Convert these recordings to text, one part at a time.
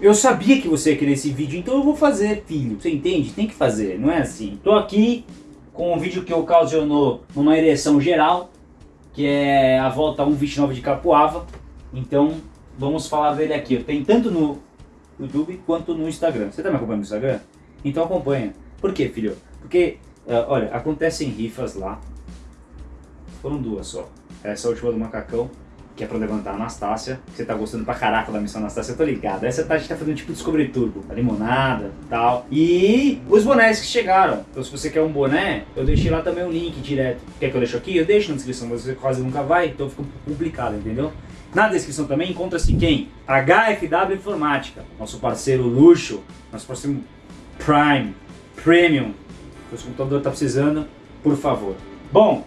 Eu sabia que você ia querer esse vídeo, então eu vou fazer, filho. Você entende? Tem que fazer, não é assim. Tô aqui com um vídeo que ocasionou uma ereção geral, que é a volta 1.29 de Capuava. Então, vamos falar dele aqui. Tem tanto no YouTube quanto no Instagram. Você tá me acompanhando no Instagram? Então acompanha. Por quê, filho? Porque, uh, olha, acontecem rifas lá. Foram duas só. Essa última do macacão que é pra levantar a Anastácia. Você tá gostando pra caraca da missão Anastácia, eu tô ligado. Essa tá, a gente tá fazendo tipo Descobrir Turbo, a limonada e tal. E os bonés que chegaram. Então se você quer um boné, eu deixei lá também o link direto. Quer que eu deixe aqui? Eu deixo na descrição, mas você quase nunca vai, então fica complicado, entendeu? Na descrição também encontra-se quem? HFW Informática, nosso parceiro luxo, nosso parceiro Prime, Premium. Se o computador tá precisando, por favor. Bom,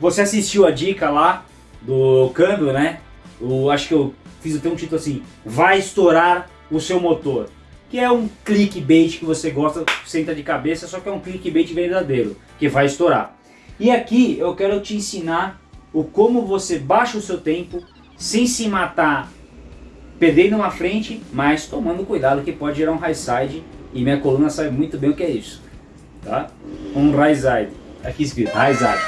você assistiu a dica lá do câmbio, né? Eu acho que eu fiz até um título assim, vai estourar o seu motor. Que é um clickbait que você gosta, senta de cabeça, só que é um clickbait verdadeiro, que vai estourar. E aqui eu quero te ensinar o como você baixa o seu tempo sem se matar perdendo uma frente, mas tomando cuidado que pode gerar um high side e minha coluna sabe muito bem o que é isso. Tá? Um high side. Aqui escrito, high side.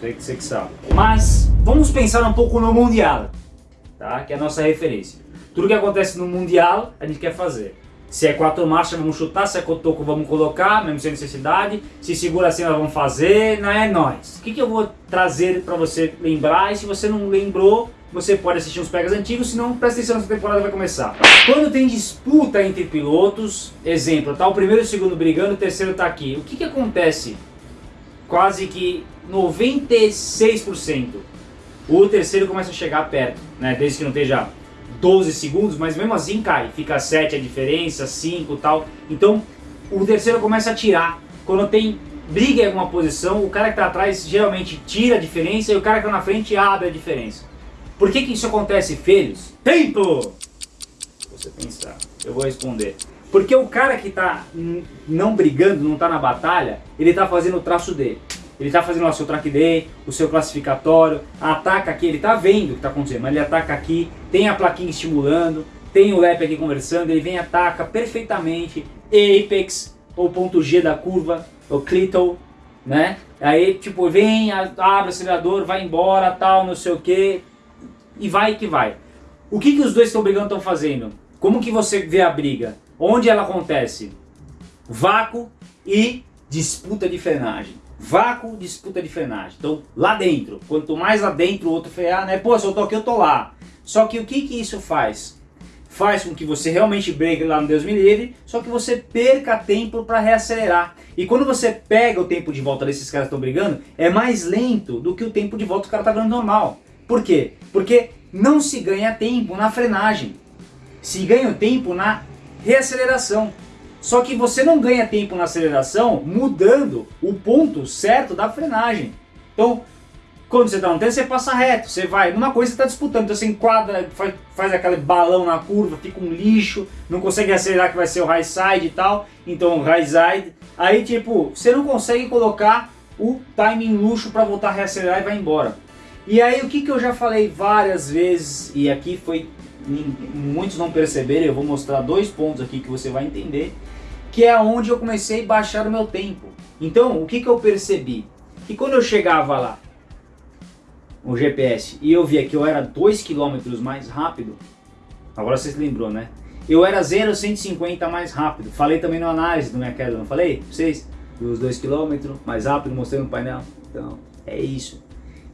Sei que você que sabe. Mas vamos pensar um pouco no Mundial, tá? que é a nossa referência. Tudo que acontece no Mundial a gente quer fazer. Se é quatro marchas, vamos chutar, se é cotoco, vamos colocar, mesmo sem necessidade. Se segura assim, nós vamos fazer, não é nós. O que, que eu vou trazer para você lembrar? E se você não lembrou, você pode assistir uns pegas antigos, senão presta atenção, essa temporada vai começar. Quando tem disputa entre pilotos, exemplo, tá o primeiro e o segundo brigando, o terceiro tá aqui. O que, que acontece? Quase que 96%. O terceiro começa a chegar perto, né? Desde que não esteja 12 segundos, mas mesmo assim cai. Fica 7 a diferença, 5 tal. Então o terceiro começa a tirar. Quando tem briga em alguma posição, o cara que está atrás geralmente tira a diferença e o cara que está na frente abre a diferença. Por que, que isso acontece, filhos? Tempo! Você pensar, eu vou responder. Porque o cara que está não brigando, não está na batalha, ele está fazendo o traço dele. Ele está fazendo o seu track day, o seu classificatório, ataca aqui, ele está vendo o que está acontecendo, mas ele ataca aqui, tem a plaquinha estimulando, tem o lap aqui conversando, ele vem ataca perfeitamente, apex, ou ponto G da curva, o clittle, né? Aí tipo, vem, abre o acelerador, vai embora, tal, não sei o que, e vai que vai. O que, que os dois estão brigando estão fazendo? Como que você vê a briga? Onde ela acontece? Vácuo e disputa de frenagem. Vácuo, disputa de frenagem. Então, lá dentro. Quanto mais lá dentro o outro frear, né? Pô, se eu tô aqui, eu tô lá. Só que o que que isso faz? Faz com que você realmente bregue lá no Deus me livre, só que você perca tempo para reacelerar. E quando você pega o tempo de volta desses caras que estão brigando, é mais lento do que o tempo de volta que o cara tá ganhando normal. Por quê? Porque não se ganha tempo na frenagem. Se ganha o tempo na reaceleração. Só que você não ganha tempo na aceleração mudando o ponto certo da frenagem. Então, quando você está no tempo, você passa reto, você vai, numa coisa você está disputando, então você enquadra, faz, faz aquele balão na curva, fica um lixo, não consegue acelerar que vai ser o high side e tal, então high side, aí tipo, você não consegue colocar o timing luxo para voltar a reacelerar e vai embora. E aí o que, que eu já falei várias vezes, e aqui foi, muitos não perceberam, eu vou mostrar dois pontos aqui que você vai entender, que é onde eu comecei a baixar o meu tempo. Então, o que, que eu percebi? Que quando eu chegava lá, o GPS, e eu via que eu era 2 km mais rápido, agora você se lembrou, né? Eu era 0,150 mais rápido. Falei também na análise do minha queda, não falei? Vocês? Dos 2 km mais rápido, mostrei no painel. Então, é isso.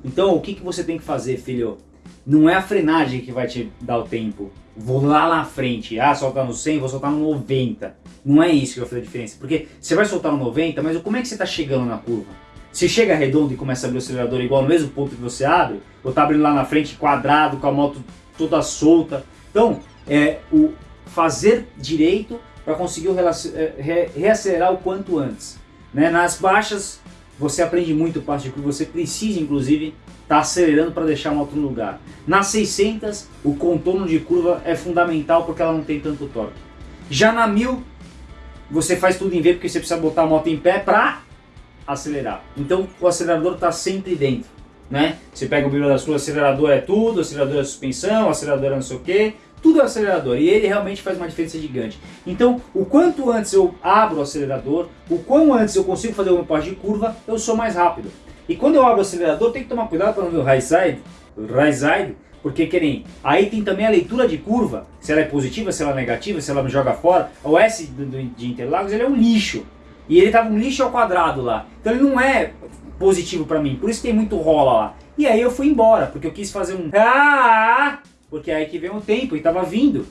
Então, o que, que você tem que fazer, filho? Não é a frenagem que vai te dar o tempo. Vou lá na frente, ah, soltar no 100, vou soltar no 90. Não é isso que vai fazer a diferença. Porque você vai soltar no 90, mas como é que você está chegando na curva? Se chega redondo e começa a abrir o acelerador igual no mesmo ponto que você abre, ou está abrindo lá na frente quadrado, com a moto toda solta. Então, é o fazer direito para conseguir é, reacelerar o quanto antes. Né? Nas baixas, você aprende muito parte de que você precisa, inclusive, está acelerando para deixar a moto no lugar. Nas 600, o contorno de curva é fundamental porque ela não tem tanto torque. Já na 1000, você faz tudo em V porque você precisa botar a moto em pé para acelerar. Então o acelerador está sempre dentro. Né? Você pega o brilho da sua, acelerador é tudo, acelerador é suspensão, acelerador é não sei o que, tudo é acelerador e ele realmente faz uma diferença gigante. Então, o quanto antes eu abro o acelerador, o quão antes eu consigo fazer meu passo de curva, eu sou mais rápido. E quando eu abro o acelerador, tem que tomar cuidado para não ver o high side, o side, porque que nem, aí tem também a leitura de curva, se ela é positiva, se ela é negativa, se ela me joga fora. O S de Interlagos ele é um lixo. E ele tava um lixo ao quadrado lá. Então ele não é positivo para mim, por isso tem muito rola lá. E aí eu fui embora, porque eu quis fazer um ah, porque aí que vem o tempo e tava vindo.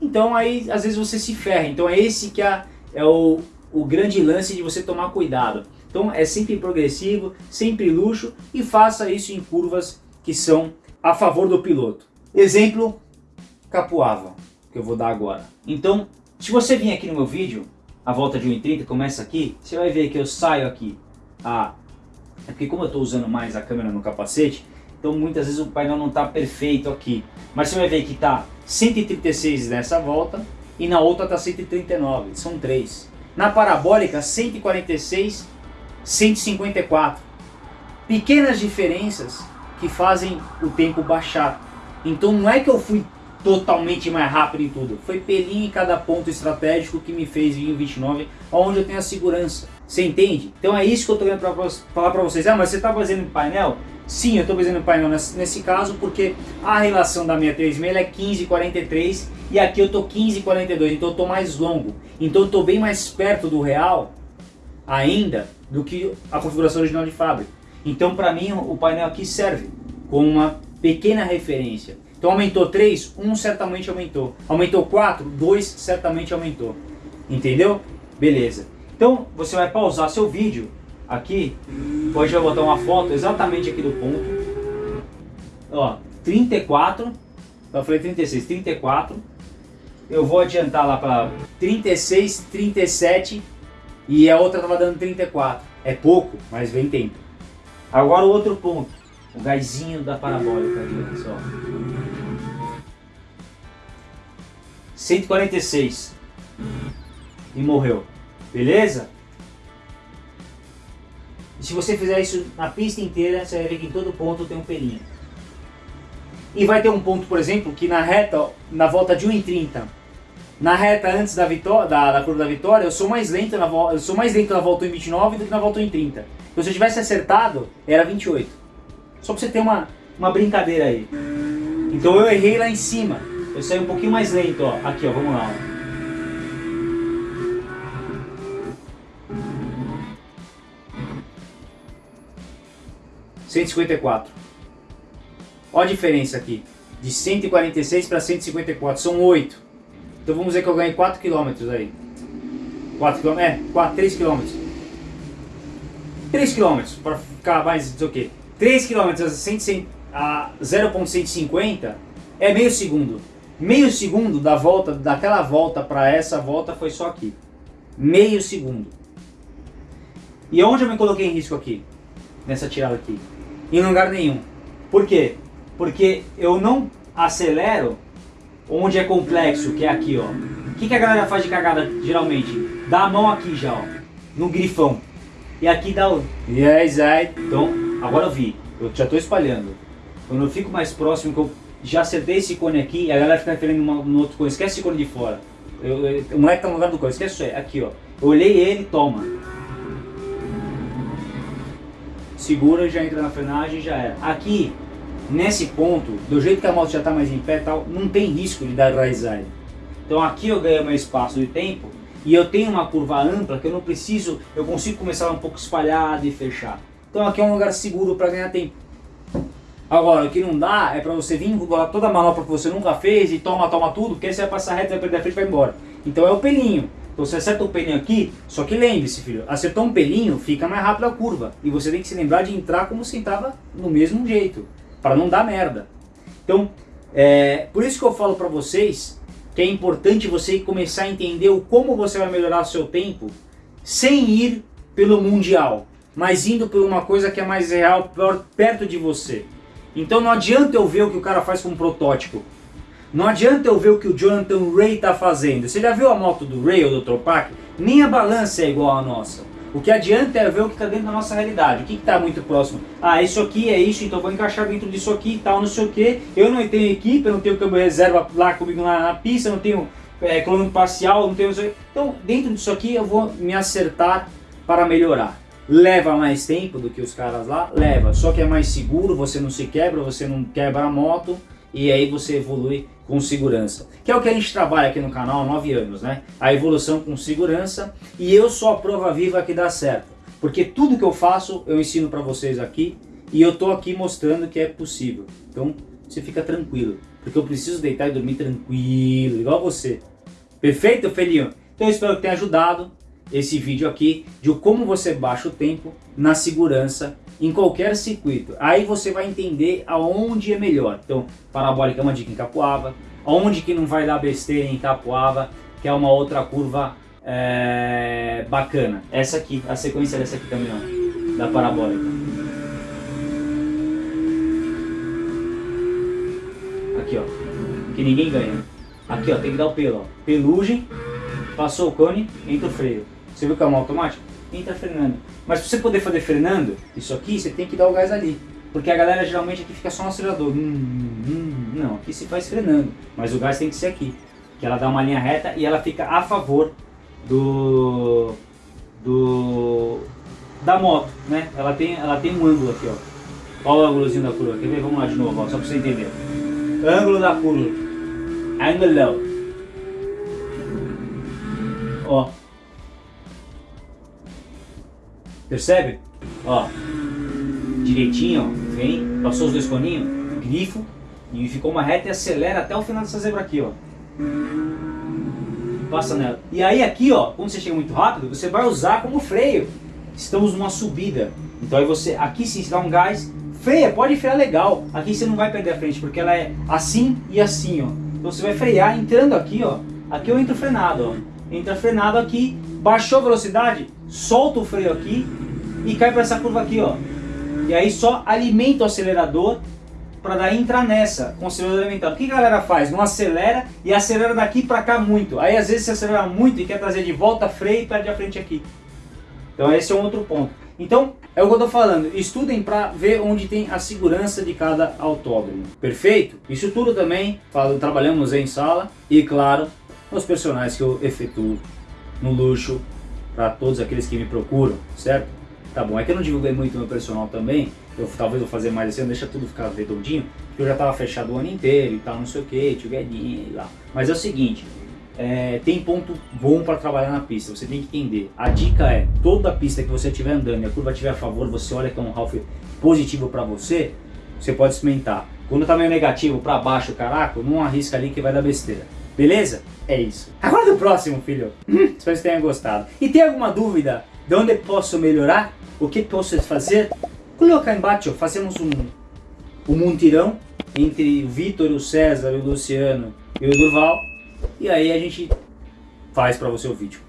Então aí às vezes você se ferra. Então é esse que é, é o, o grande lance de você tomar cuidado. Então é sempre progressivo, sempre luxo e faça isso em curvas que são a favor do piloto. Exemplo, Capuava, que eu vou dar agora. Então, se você vir aqui no meu vídeo, a volta de 1,30 começa aqui, você vai ver que eu saio aqui. Ah, é porque como eu estou usando mais a câmera no capacete, então muitas vezes o painel não está perfeito aqui. Mas você vai ver que está 136 nessa volta e na outra está 139, são três. Na parabólica, 146, 154. Pequenas diferenças que fazem o tempo baixar. Então não é que eu fui totalmente mais rápido em tudo. Foi pelinho em cada ponto estratégico que me fez vir em 29, onde eu tenho a segurança. Você entende? Então é isso que eu estou querendo falar para vocês. Ah, mas você está fazendo em painel? Sim, eu estou fazendo painel nesse, caso porque a relação da minha 36 é 15,43 e aqui eu estou 15,42, então eu estou mais longo. Então eu estou bem mais perto do real ainda do que a configuração original de fábrica. Então para mim o painel aqui serve como uma pequena referência. Então aumentou 3, 1 certamente aumentou. Aumentou 4, 2 certamente aumentou. Entendeu? Beleza. Então você vai pausar seu vídeo aqui. Eu vou botar uma foto exatamente aqui do ponto. Ó, 34. Eu falei 36, 34. Eu vou adiantar lá para 36, 37 e a outra estava dando 34. É pouco, mas vem tempo. Agora o outro ponto, o gásinho da parabólica olha só. 146. E morreu. Beleza? E se você fizer isso na pista inteira, você vai ver que em todo ponto tem um pelinho. E vai ter um ponto, por exemplo, que na reta, na volta de 1,30, na reta antes da, vitória, da, da curva da vitória, eu sou mais lento na, eu sou mais lento na volta 1,29 do que na volta 1,30. Então se eu tivesse acertado, era 28. Só pra você ter uma, uma brincadeira aí. Então eu errei lá em cima. Eu saí um pouquinho mais lento, ó. Aqui, ó, vamos lá, ó. Cento e cinquenta e quatro. Olha a diferença aqui. De 146 para 154. São 8. Então vamos dizer que eu ganhei 4 km aí. 4 km? É, 4, 3 km. 3 km, para ficar mais, não sei o que. 3 km a 0.150 é meio segundo. Meio segundo da volta, daquela volta para essa volta foi só aqui. Meio segundo. E onde eu me coloquei em risco aqui? Nessa tirada aqui. Em lugar nenhum. Por quê? Porque eu não acelero onde é complexo, que é aqui, ó. O que, que a galera faz de cagada geralmente? Dá a mão aqui já, ó. No grifão. E aqui dá o yes, I. Então, agora eu vi. Eu já estou espalhando. Quando eu fico mais próximo, que eu já acertei esse cone aqui, a galera fica referendo no outro cone. Esquece esse cone de fora. Eu, eu, o moleque tá no lugar do cone. Esquece isso aí. Aqui, ó. Eu olhei ele, toma. Segura, já entra na frenagem já era. Aqui, nesse ponto, do jeito que a moto já está mais em pé tal, não tem risco de dar raizai. Então aqui eu ganho meu espaço de tempo e eu tenho uma curva ampla que eu não preciso, eu consigo começar um pouco espalhado e fechar. Então aqui é um lugar seguro para ganhar tempo. Agora, o que não dá é para você vir com toda a manobra que você nunca fez e toma, toma tudo, porque aí você vai passar reto, vai perder a frente e vai embora. Então é o pelinho. Então você acerta o pelinho aqui, só que lembre-se, filho, acertou um pelinho, fica mais rápido a curva. E você tem que se lembrar de entrar como você estava no mesmo jeito, para não dar merda. Então, é, por isso que eu falo para vocês que é importante você começar a entender o como você vai melhorar o seu tempo sem ir pelo mundial, mas indo por uma coisa que é mais real, perto de você. Então não adianta eu ver o que o cara faz com um protótipo. Não adianta eu ver o que o Jonathan Ray está fazendo. Você já viu a moto do Ray ou do Tropac? Nem a balança é igual à nossa. O que adianta é ver o que está dentro da nossa realidade. O que está muito próximo? Ah, isso aqui é isso, então vou encaixar dentro disso aqui e tal, não sei o que. Eu não tenho equipe, eu não tenho câmbio reserva lá comigo na, na pista, não tenho é, coluna parcial, não tenho... Então, dentro disso aqui eu vou me acertar para melhorar. Leva mais tempo do que os caras lá? Leva. Só que é mais seguro, você não se quebra, você não quebra a moto e aí você evolui com segurança. Que é o que a gente trabalha aqui no canal há 9 anos, né? A evolução com segurança e eu sou a prova viva que dá certo. Porque tudo que eu faço eu ensino para vocês aqui e eu tô aqui mostrando que é possível. Então você fica tranquilo, porque eu preciso deitar e dormir tranquilo, igual você. Perfeito, Felinho? Então eu espero que tenha ajudado esse vídeo aqui de como você baixa o tempo na segurança em qualquer circuito. Aí você vai entender aonde é melhor. Então, parabólica é uma dica em Capuava, onde que não vai dar besteira em Capuava, que é uma outra curva é, bacana. Essa aqui, a sequência dessa aqui também, ó, da parabólica. Aqui, ó, que ninguém ganha. Aqui, ó, tem que dar o pelo, ó. Pelugem, passou o cone, entra o freio. Você viu que é uma automática? Entra frenando. Mas para você poder fazer frenando, isso aqui, você tem que dar o gás ali. Porque a galera geralmente aqui fica só no acelerador. Hum, hum, não, aqui se faz frenando. Mas o gás tem que ser aqui. Que ela dá uma linha reta e ela fica a favor do... do da moto, né? Ela tem, ela tem um ângulo aqui, ó. Olha o ângulozinho da curva. Quer ver? Vamos lá de novo, ó, só para você entender. Ângulo da curva. Ângulo. Ó. Percebe? Ó, direitinho, ó, vem, passou os dois coninhos, grifo, e ficou uma reta e acelera até o final dessa zebra aqui, ó. Passa nela. E aí aqui, ó, quando você chega muito rápido, você vai usar como freio. Estamos numa subida. Então aí você, aqui sim, você dá um gás, freia, pode frear legal. Aqui você não vai perder a frente, porque ela é assim e assim, ó. Então você vai frear entrando aqui, ó. Aqui eu entro frenado, ó. Entra frenado aqui, baixou a velocidade, solta o freio aqui e cai para essa curva aqui, ó. E aí só alimenta o acelerador para daí entrar nessa, com o acelerador alimentado. O que a galera faz? Não acelera e acelera daqui para cá muito. Aí às vezes você acelera muito e quer trazer de volta freio e perde a frente aqui. Então esse é um outro ponto. Então, é o que eu estou falando, estudem para ver onde tem a segurança de cada autódromo. Perfeito? Isso tudo também, falo, trabalhamos em sala e claro, nos personagens que eu efetuo no luxo para todos aqueles que me procuram, certo? Tá bom, é que eu não divulguei muito meu personal também, eu talvez vou fazer mais ano, deixa tudo ficar redondinho, porque eu já estava fechado o ano inteiro e tal, não sei o que, tio Guedinho e lá. Mas é o seguinte, é, tem ponto bom para trabalhar na pista, você tem que entender. A dica é, toda pista que você estiver andando e a curva estiver a favor, você olha que é um half positivo para você, você pode experimentar. Quando está meio negativo para baixo, caraca, não arrisca ali que vai dar besteira. Beleza? É isso. Agora do próximo, filho. Hum, espero que tenham gostado. E tem alguma dúvida de onde posso melhorar? O que posso fazer? Coloca embaixo, fazemos um, um montirão entre o Vitor, o César, o Luciano e o Durval. E aí a gente faz para você o vídeo.